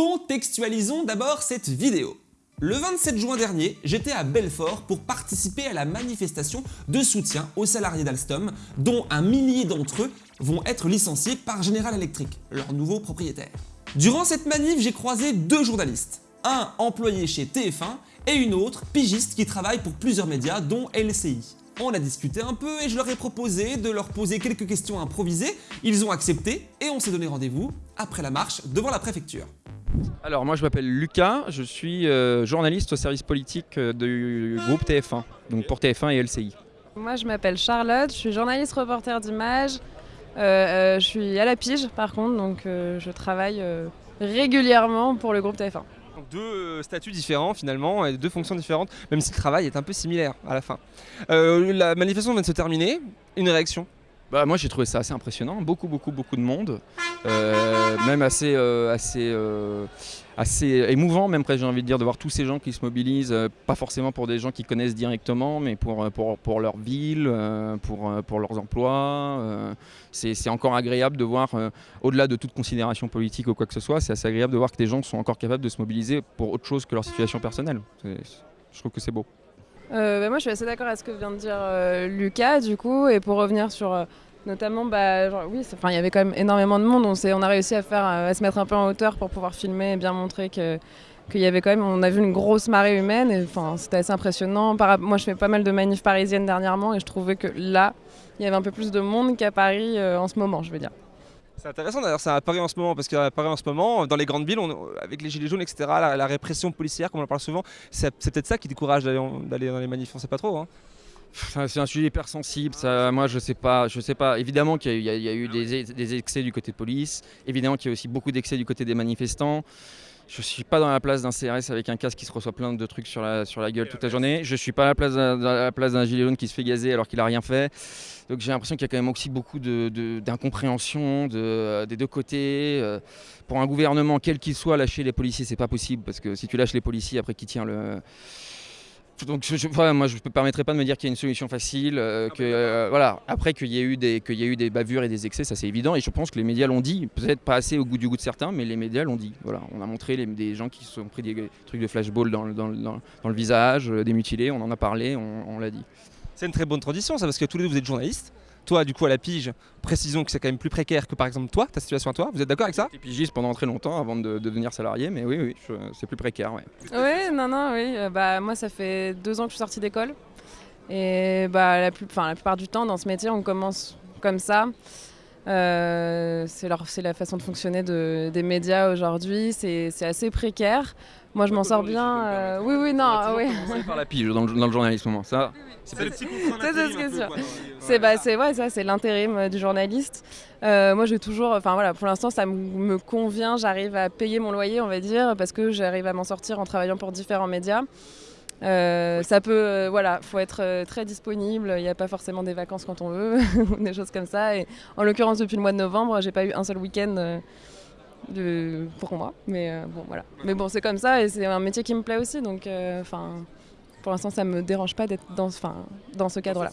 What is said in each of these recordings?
Contextualisons d'abord cette vidéo. Le 27 juin dernier, j'étais à Belfort pour participer à la manifestation de soutien aux salariés d'Alstom, dont un millier d'entre eux vont être licenciés par General Electric, leur nouveau propriétaire. Durant cette manif, j'ai croisé deux journalistes, un employé chez TF1 et une autre pigiste qui travaille pour plusieurs médias dont LCI. On a discuté un peu et je leur ai proposé de leur poser quelques questions improvisées, ils ont accepté et on s'est donné rendez-vous après la marche devant la préfecture. Alors moi je m'appelle Lucas, je suis euh, journaliste au service politique euh, du groupe TF1, donc pour TF1 et LCI. Moi je m'appelle Charlotte, je suis journaliste reporter d'image, euh, je suis à la pige par contre, donc je travaille régulièrement pour le groupe TF1. Deux statuts différents finalement, et deux fonctions différentes, même si le travail est un peu similaire à la fin. la manifestation vient de se terminer, une réaction bah, moi j'ai trouvé ça assez impressionnant, beaucoup beaucoup beaucoup de monde, euh, même assez, euh, assez, euh, assez émouvant même j'ai envie de dire de voir tous ces gens qui se mobilisent, pas forcément pour des gens qui connaissent directement mais pour, pour, pour leur ville, pour, pour leurs emplois. c'est encore agréable de voir, au-delà de toute considération politique ou quoi que ce soit, c'est assez agréable de voir que des gens sont encore capables de se mobiliser pour autre chose que leur situation personnelle. Je trouve que c'est beau. Euh, bah, moi, je suis assez d'accord avec ce que vient de dire euh, Lucas, du coup, et pour revenir sur euh, notamment, bah, oui, il y avait quand même énormément de monde. On, on a réussi à faire, à se mettre un peu en hauteur pour pouvoir filmer et bien montrer que qu'il y avait quand même, on a vu une grosse marée humaine et c'était assez impressionnant. moi, je fais pas mal de manifs parisiennes dernièrement et je trouvais que là, il y avait un peu plus de monde qu'à Paris en ce moment, je veux dire. C'est intéressant d'ailleurs, ça apparaît en ce moment, parce qu'à Paris en ce moment, dans les grandes villes, avec les gilets jaunes, etc., la, répression policière, comme on en parle souvent, c'est peut-être ça qui décourage d'aller dans les manifs, on sait pas trop. Hein. C'est un sujet hyper sensible, ça, moi je sais pas, je sais pas. Évidemment qu'il y, a eu des, excès du côté de police, évidemment qu'il y a aussi beaucoup d'excès du côté des manifestants. Je suis pas dans la place d'un CRS avec un casque qui se reçoit plein de trucs sur la, sur la gueule toute la journée. Je suis pas à la place d'un gilet jaune qui se fait gazer alors qu'il a rien fait. Donc j'ai l'impression qu'il y a quand même aussi beaucoup d'incompréhension de, des deux côtés. Euh, pour un gouvernement, quel qu'il soit, lâcher les policiers, c'est pas possible parce que si tu lâches les policiers, après qui tient le donc je, moi je ne me permettrai pas de me dire qu'il y a une solution facile, euh, que, euh, voilà. après qu'il y, ait eu des, y a eu des bavures et des excès, ça c'est évident, et je pense que les médias l'ont dit, peut-être pas assez au goût du goût de certains, mais les médias l'ont dit. Voilà. On a montré des gens qui se sont pris des trucs de flashball dans, dans, le visage, euh, des mutilés, on en a parlé, on, on l'a dit. C'est une très bonne tradition ça, parce que tous les deux vous êtes journalistes, toi, du coup, à la pige, précisons que c'est quand même plus précaire que par exemple toi, ta situation à toi. Vous êtes d'accord avec ça J'étais pigiste pendant très longtemps avant de, devenir salarié, mais oui, oui, c'est plus précaire. Oui, non, non, oui. Euh, bah, moi, ça fait deux ans que je suis sortie d'école. Et bah, la, plus, la plupart du temps, dans ce métier, on commence comme ça. Euh, c'est la façon de fonctionner de, des médias aujourd'hui. C'est assez précaire. Moi, je m'en sors bien. Euh, oui, oui, non, oui. par la pige dans le, dans le journalisme, ça. C'est le C'est bah, c'est ouais, ça, c'est l'intérim euh, du journaliste. Euh, moi, j'ai toujours, enfin voilà, pour l'instant, ça me convient. J'arrive à payer mon loyer, on va dire, parce que j'arrive à m'en sortir en travaillant pour différents médias. Ça peut, voilà, faut être très disponible. Il n'y a pas forcément des vacances quand on veut, des choses comme ça. Et en l'occurrence, depuis le mois de novembre, j'ai pas eu un seul week-end de, pour moi. Mais euh, bon, voilà. Mais bon, c'est comme ça et c'est un métier qui me plaît aussi. Donc, euh, enfin. Pour l'instant, ça me dérange pas d'être dans, dans ce cadre-là.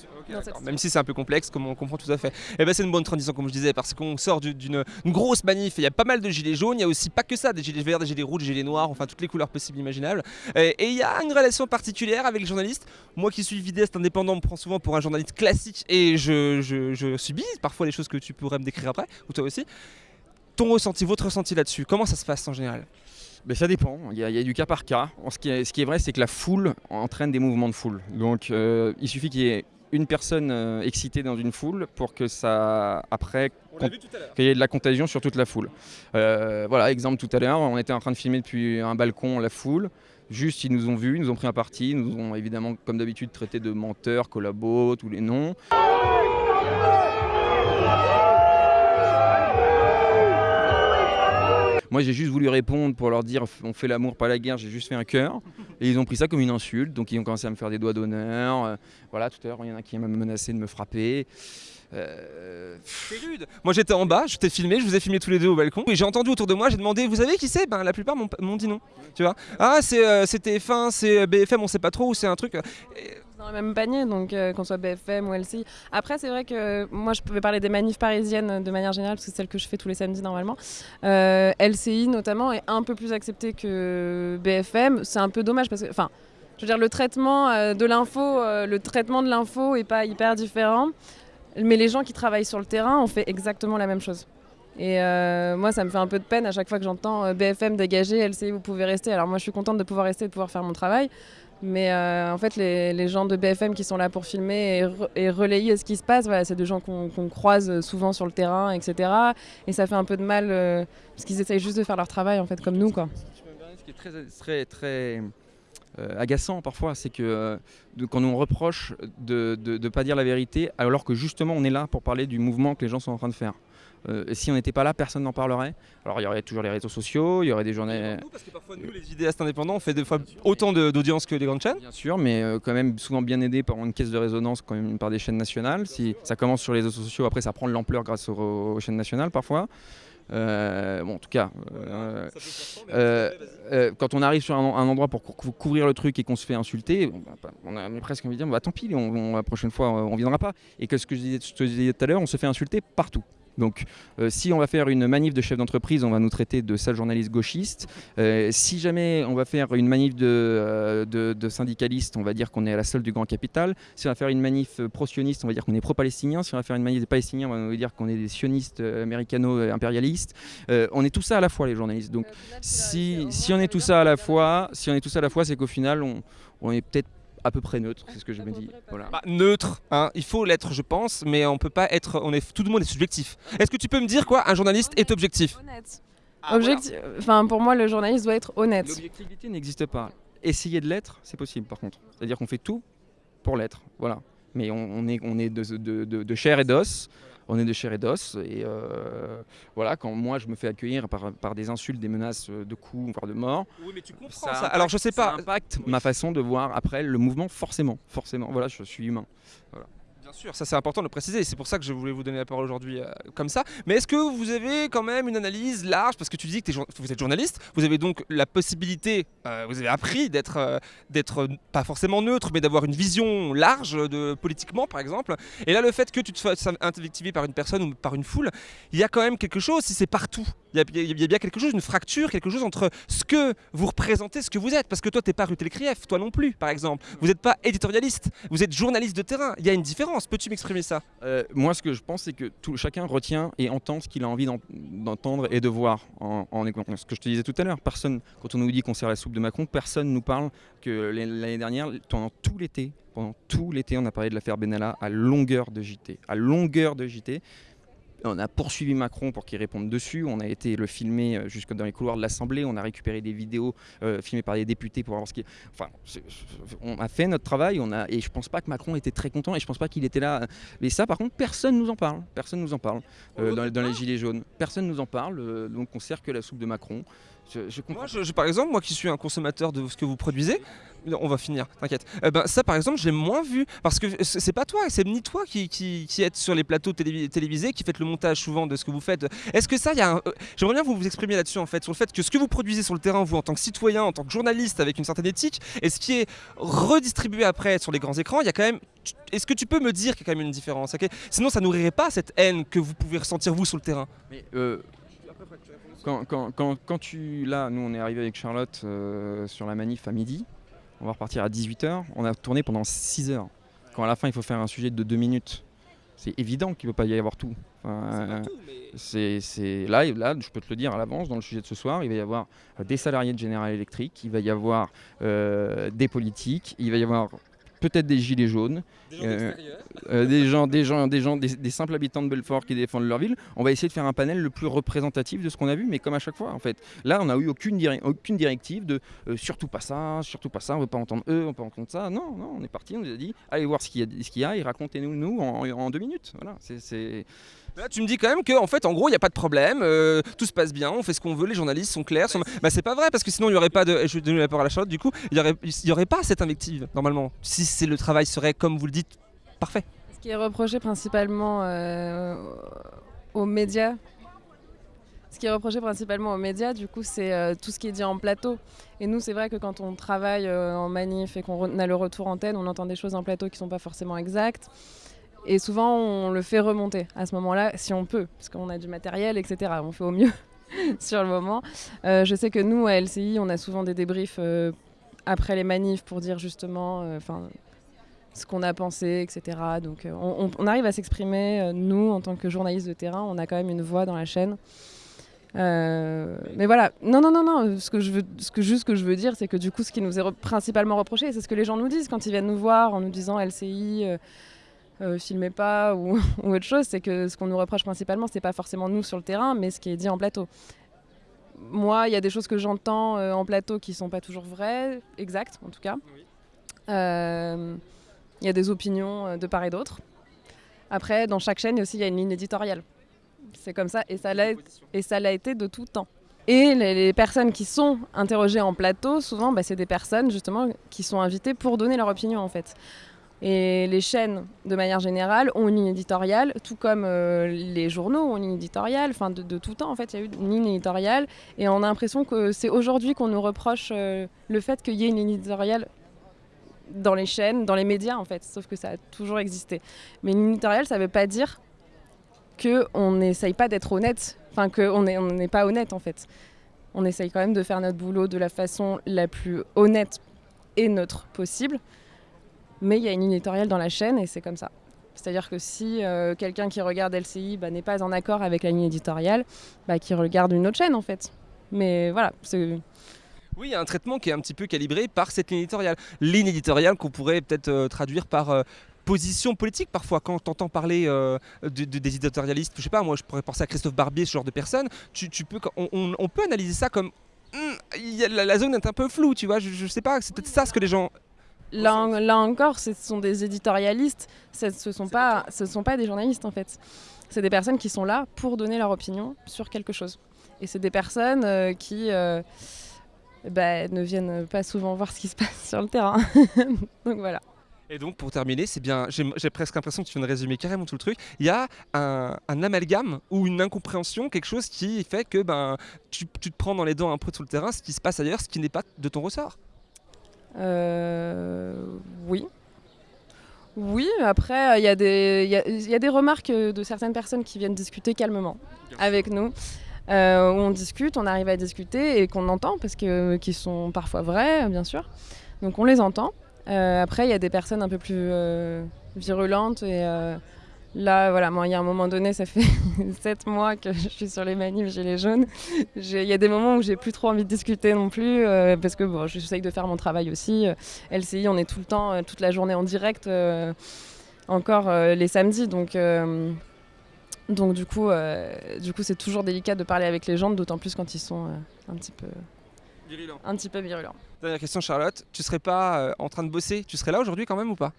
Même si c'est un peu complexe, comme on comprend tout à fait. Et eh ben c'est une bonne transition, comme je disais, parce qu'on sort d'une grosse manif. Il y a pas mal de gilets jaunes. Il y a aussi pas que ça, des gilets verts, des gilets rouges, des gilets noirs, enfin toutes les couleurs possibles imaginables. Et, il y a une relation particulière avec les journalistes. Moi qui suis vidéaste indépendant, me prends souvent pour un journaliste classique et je, je, je subis parfois les choses que tu pourrais me décrire après, ou toi aussi ton ressenti, votre ressenti là-dessus, comment ça se passe en général? Ça dépend, il y, a, du cas par cas. Ce qui est, ce qui est vrai, c'est que la foule entraîne des mouvements de foule. Donc euh, il suffit qu'il y ait une personne euh, excitée dans une foule pour que ça, après, qu'il y ait de la contagion sur toute la foule. Euh, voilà, exemple tout à l'heure, on était en train de filmer depuis un balcon la foule. Juste, ils nous ont vus, ils nous ont pris un parti, ils nous ont évidemment, comme d'habitude, traité de menteurs, collabos, tous les noms. Moi, j'ai juste voulu répondre pour leur dire on fait l'amour, pas la guerre. J'ai juste fait un cœur. Et ils ont pris ça comme une insulte. Donc, ils ont commencé à me faire des doigts d'honneur. Euh, voilà, tout à l'heure, il y en a qui m'a menacé de me frapper. Euh... C'est rude. Moi j'étais en bas, je t'ai filmé, je vous ai filmé tous les deux au balcon. Et j'ai entendu autour de moi, j'ai demandé, vous savez qui c'est? Ben la plupart m'ont dit non. Tu vois? Ah c'est euh, TF1, c'est BFM, on sait pas trop, c'est un truc. Dans le même panier, donc euh, qu'on soit BFM ou LCI. Après, c'est vrai que moi, je pouvais parler des manifs parisiennes de manière générale, parce que c'est celle que je fais tous les samedis normalement. Euh, LCI, notamment, est un peu plus accepté que BFM. C'est un peu dommage, parce que, enfin, je veux dire, le traitement euh, de l'info, le traitement de l'info est pas hyper différent, mais les gens qui travaillent sur le terrain ont fait exactement la même chose. Et moi, ça me fait un peu de peine à chaque fois que j'entends BFM dégager, LCI, vous pouvez rester. Alors moi, je suis contente de pouvoir rester et de pouvoir faire mon travail. Mais euh, en fait, les, gens de BFM qui sont là pour filmer et, relayer ce qui se passe, voilà, c'est des gens qu'on croise souvent sur le terrain, etc. Et ça fait un peu de mal euh, parce qu'ils essayent juste de faire leur travail, en fait, comme nous. Quoi. Ce qui est très, très, très euh, agaçant parfois, c'est que quand on reproche de ne pas dire la vérité, alors que justement on est là pour parler du mouvement que les gens sont en train de faire. Euh, si on n'était pas là, personne n'en parlerait. Alors il y aurait toujours les réseaux sociaux, il y aurait des journées. Parce que parfois nous, les idéastes indépendants, on fait des fois autant d'audience que les grandes chaînes. Bien sûr, mais euh, quand même souvent bien aidé par une caisse de résonance quand même par des chaînes nationales. Si ça commence sur les réseaux sociaux, après ça prend de l'ampleur grâce aux, chaînes nationales parfois. Euh, bon, en tout cas, quand on arrive sur un, endroit pour couvrir le truc et qu'on se fait insulter, on, a presque envie de dire bah, tant pis, la prochaine fois on ne viendra pas. Et que ce que je te disais tout à l'heure, on se fait insulter partout. Donc euh, si on va faire une manif de chef d'entreprise, on va nous traiter de sale journaliste gauchiste. Euh, si jamais on va faire une manif euh, de, de, syndicalistes, on va dire qu'on est à la solde du grand capital. Si on va faire une manif pro-sioniste, on va dire qu'on est pro-palestinien. Si on va faire une manif des palestiniens, on va nous dire qu'on est des sionistes américano-impérialistes. on est tout ça à la fois les journalistes. Donc si, si, on est tout ça à la fois, si on est tout ça à la fois, c'est qu'au final on, on est peut-être à peu près neutre, c'est ce que je me dis. Voilà. Bah, neutre, hein. il faut l'être, je pense, mais on peut pas être. On est, tout le monde est subjectif. Est-ce que tu peux me dire quoi Un journaliste est objectif Honnête. Ah, objectif. Enfin, pour moi, le journaliste doit être honnête. L'objectivité n'existe pas. Essayer de l'être, c'est possible, par contre. C'est-à-dire qu'on fait tout pour l'être. Voilà. Mais on, est, on est de, de, de chair et d'os on est de chair et d'os. Et euh, voilà, quand moi je me fais accueillir par, des insultes, des menaces de coups, voire de mort, oui, mais tu comprends ça. Alors je sais pas. Ça impacte ma façon de voir après le mouvement, forcément, forcément. Voilà, je suis humain. Voilà. Bien sûr, ça c'est important de le préciser, c'est pour ça que je voulais vous donner la parole aujourd'hui euh, comme ça. Mais est-ce que vous avez quand même une analyse large? Parce que tu dis que vous êtes journaliste, vous avez donc la possibilité, euh, vous avez appris d'être euh, d'être pas forcément neutre, mais d'avoir une vision large de politiquement par exemple. Et là, le fait que tu te fasses invectiver par une personne ou par une foule, il y a quand même quelque chose, si c'est partout, il y, a, bien quelque chose, une fracture, quelque chose entre ce que vous représentez, ce que vous êtes. Parce que toi, t'es pas Rutel Krief, toi non plus, par exemple. Vous n'êtes pas éditorialiste, vous êtes journaliste de terrain. Il y a une différence. Peux-tu m'exprimer ça? Euh, Moi, ce que je pense, c'est que tout, chacun retient et entend ce qu'il a envie d'entendre et de voir. En, en, ce que je te disais tout à l'heure, personne, quand on nous dit qu'on sert la soupe de Macron, personne nous parle que l'année dernière, pendant tout l'été, pendant tout l'été, on a parlé de l'affaire Benalla à longueur de JT, à longueur de JT. On a poursuivi Macron pour qu'il réponde dessus. On a été le filmer euh, jusque dans les couloirs de l'Assemblée. On a récupéré des vidéos euh, filmées par des députés pour voir ce qui. Enfin, on a fait notre travail. On a et je pense pas que Macron était très content et je pense pas qu'il était là. Mais ça, par contre, personne nous en parle. Personne nous en parle euh, dans, les gilets jaunes. Personne nous en parle. donc on sert que la soupe de Macron. Je, moi, je, par exemple, moi qui suis un consommateur de ce que vous produisez, on va finir, t'inquiète. Eh ben, ça, par exemple, j'ai moins vu parce que c'est pas toi, c'est ni toi qui, qui, êtes sur les plateaux télévisés, qui faites le montage souvent de ce que vous faites. Est-ce que ça, il y a euh, J'aimerais bien vous vous exprimer là-dessus en fait, sur le fait que ce que vous produisez sur le terrain, vous en tant que citoyen, en tant que journaliste avec une certaine éthique, et ce qui est redistribué après sur les grands écrans, il y a quand même. Est-ce que tu peux me dire qu'il y a quand même une différence Sinon, ça nourrirait pas cette haine que vous pouvez ressentir vous sur le terrain. Mais euh, quand, quand, quand, tu. Là, nous, on est arrivé avec Charlotte euh, sur la manif à midi. On va repartir à 18h. On a tourné pendant 6 heures. Quand à la fin il faut faire un sujet de 2 minutes, c'est évident qu'il ne peut pas y avoir tout. c'est là, là, je peux te le dire à l'avance, dans le sujet de ce soir, il va y avoir des salariés de General Electric, il va y avoir euh, des politiques, il va y avoir peut-être des gilets jaunes, des gens, euh, euh, des, gens, des, gens, des, gens des, simples habitants de Belfort qui défendent leur ville. On va essayer de faire un panel le plus représentatif de ce qu'on a vu, mais comme à chaque fois, en fait. Là, on n'a eu aucune, aucune directive de euh, surtout pas ça, surtout pas ça, on veut pas entendre eux, on veut pas entendre ça. Non, non, on est parti, on nous a dit allez voir ce qu'il y, a, et racontez-nous nous en, en, deux minutes. Voilà, c'est Là, tu me dis quand même que, en fait, en gros, il n'y a pas de problème, euh, tout se passe bien, on fait ce qu'on veut, les journalistes sont clairs. Bah, c'est pas vrai, parce que sinon, il n'y aurait pas de. Je vais donner la parole à la Charlotte, du coup, il n'y aurait, y aurait pas cette invective, normalement. Si c'est le travail serait, comme vous le dites, parfait. Ce qui est reproché principalement euh, aux médias, Ce qui est reproché principalement aux médias, du coup, c'est euh, tout ce qui est dit en plateau. Et nous, c'est vrai que quand on travaille euh, en manif et qu'on a le retour antenne, on entend des choses en plateau qui ne sont pas forcément exactes. Et souvent, on le fait remonter à ce moment-là, si on peut, parce qu'on a du matériel, etc. On fait au mieux sur le moment. Euh, je sais que nous, à LCI, on a souvent des débriefs euh, après les manifs pour dire justement euh, ce qu'on a pensé, etc. Donc on, on- arrive à s'exprimer, nous, en tant que journalistes de terrain, on a quand même une voix dans la chaîne. Euh, mais voilà, non, non, non, non, ce que je veux, juste que je veux dire, c'est que du coup, ce qui nous est principalement reproché, c'est ce que les gens nous disent quand ils viennent nous voir en nous disant LCI, euh, filmez pas ou, ou autre chose, c'est que ce qu'on nous reproche principalement, c'est pas forcément nous sur le terrain, mais ce qui est dit en plateau. Moi, il y a des choses que j'entends euh, en plateau qui sont pas toujours vraies, exactes en tout cas. Euh, Il y a des opinions euh, de part et d'autre. Après, dans chaque chaîne aussi, il y a une ligne éditoriale. C'est comme ça, et ça l'a et ça l'a été de tout temps. Et les, les personnes qui sont interrogées en plateau, souvent, bah, c'est des personnes justement qui sont invitées pour donner leur opinion en fait. Et les chaînes, de manière générale, ont une ligne éditoriale, tout comme euh, les journaux ont une ligne éditoriale. Enfin, de, tout temps, en fait, il y a eu une ligne éditoriale. Et on a l'impression que c'est aujourd'hui qu'on nous reproche euh, le fait qu'il y ait une ligne éditoriale dans les chaînes, dans les médias, en fait. Sauf que ça a toujours existé. Mais une ligne éditoriale, ça ne veut pas dire qu'on n'essaye pas d'être honnête. Enfin, qu'on n'est on n'est pas honnête, en fait. On essaye quand même de faire notre boulot de la façon la plus honnête et neutre possible. Mais il y a une éditoriale dans la chaîne et c'est comme ça. C'est-à-dire que si euh, quelqu'un qui regarde LCI bah, n'est pas en accord avec la ligne éditoriale, bah, qu'il regarde une autre chaîne en fait. Mais voilà, Oui, il y a un traitement qui est un petit peu calibré par cette ligne éditoriale. Ligne éditoriale qu'on pourrait peut-être euh, traduire par euh, position politique parfois. Quand tu entends parler de- de- des éditorialistes, je sais pas, moi je pourrais penser à Christophe Barbier, ce genre de personne, tu, peux, on, peut analyser ça comme. Hmm, la zone est un peu floue, tu vois, je, je sais pas, c'est peut-être ça ce que les gens. Là, en- là encore, ce sont des éditorialistes, ce ne sont, pas- ce sont pas des journalistes en fait. C'est des personnes qui sont là pour donner leur opinion sur quelque chose. Et c'est des personnes euh, qui euh, bah, ne viennent pas souvent voir ce qui se passe sur le terrain. Donc voilà. Et donc pour terminer, c'est bien, j'ai j'ai presque l'impression que tu viens de résumer carrément tout le truc. Il y a un, un amalgame ou une incompréhension, quelque chose qui fait que ben, tu, tu te prends dans les dents un peu tout le terrain, ce qui se passe ailleurs, ce qui n'est pas de ton ressort. Euh, oui. Oui, après, il y, a des- y a- y a des remarques de certaines personnes qui viennent discuter calmement avec nous. euh, où on discute, on arrive à discuter et qu'on entend, parce que qui sont parfois vraies, bien sûr. Donc on les entend. Euh, après, il y a des personnes un peu plus euh, virulentes et là, voilà, moi, il y a un moment donné, ça fait sept mois que je suis sur les manifs gilets jaunes. Il y a des moments où j'ai plus trop envie de discuter non plus, euh, parce que bon, j'essaye de faire mon travail aussi. Euh, LCI, on est tout le temps, euh, toute la journée en direct, euh, encore euh, les samedis, donc. euh, donc du coup, euh, du coup, c'est toujours délicat de parler avec les gens, d'autant plus quand ils sont euh, un petit peu, un petit peu virulents. Dernière question, Charlotte. Tu serais pas euh, en train de bosser? Tu serais là aujourd'hui quand même ou pas?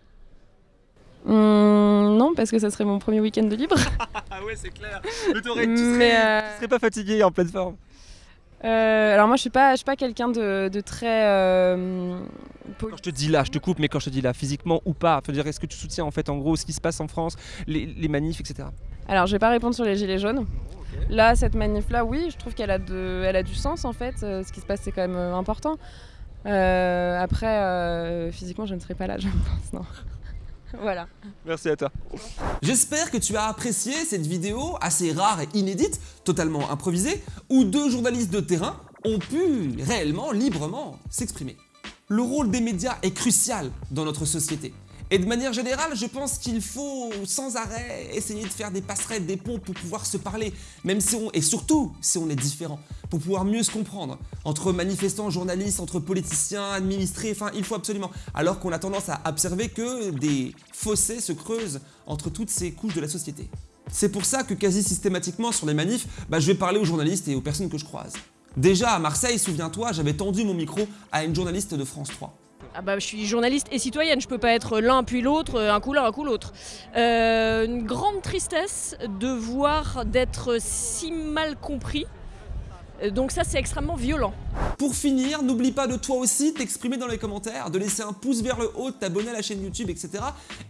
Hum, non, parce que ça serait mon premier week-end de libre. Ah ouais, c'est clair. Mais tu Mais, euh, serais pas fatigué en pleine forme. euh, alors moi, je suis pas, je suis pas quelqu'un de, de très. euh, Quand je te dis là, je te coupe, mais quand je te dis là, physiquement ou pas, faut dire est-ce que tu soutiens en fait en gros ce qui se passe en France, les, les manifs, etc. Alors, je vais pas répondre sur les gilets jaunes. Là, cette manif-là, oui, je trouve qu'elle a, de, elle a du sens en fait. Euh, ce qui se passe, c'est quand même important. Après, physiquement, je ne serai pas là, je pense, non. voilà. Merci à toi. J'espère que tu as apprécié cette vidéo assez rare et inédite, totalement improvisée, où deux journalistes de terrain ont pu réellement, librement s'exprimer. Le rôle des médias est crucial dans notre société. Et de manière générale, je pense qu'il faut sans arrêt essayer de faire des passerelles, des ponts pour pouvoir se parler, même si on, et surtout si on est différent, pour pouvoir mieux se comprendre. Entre manifestants, journalistes, entre politiciens, administrés, enfin il faut absolument. Alors qu'on a tendance à observer que des fossés se creusent entre toutes ces couches de la société. C'est pour ça que quasi systématiquement sur les manifs, bah, je vais parler aux journalistes et aux personnes que je croise. Déjà à Marseille, souviens-toi, j'avais tendu mon micro à une journaliste de France 3. Ah bah, je suis journaliste et citoyenne, je peux pas être l'un puis l'autre, euh, un coup l'un, un coup l'autre. Euh, une grande tristesse de voir d'être si mal compris. Euh, Donc ça c'est extrêmement violent. Pour finir, n'oublie pas de toi aussi t'exprimer dans les commentaires, de laisser un pouce vers le haut, de t'abonner à la chaîne YouTube, etc.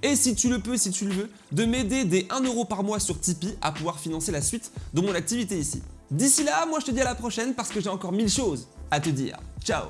Et si tu le peux, si tu le veux, de m'aider des 1€ par mois sur Tipeee à pouvoir financer la suite de mon activité ici. D'ici là, moi je te dis à la prochaine parce que j'ai encore mille choses à te dire. Ciao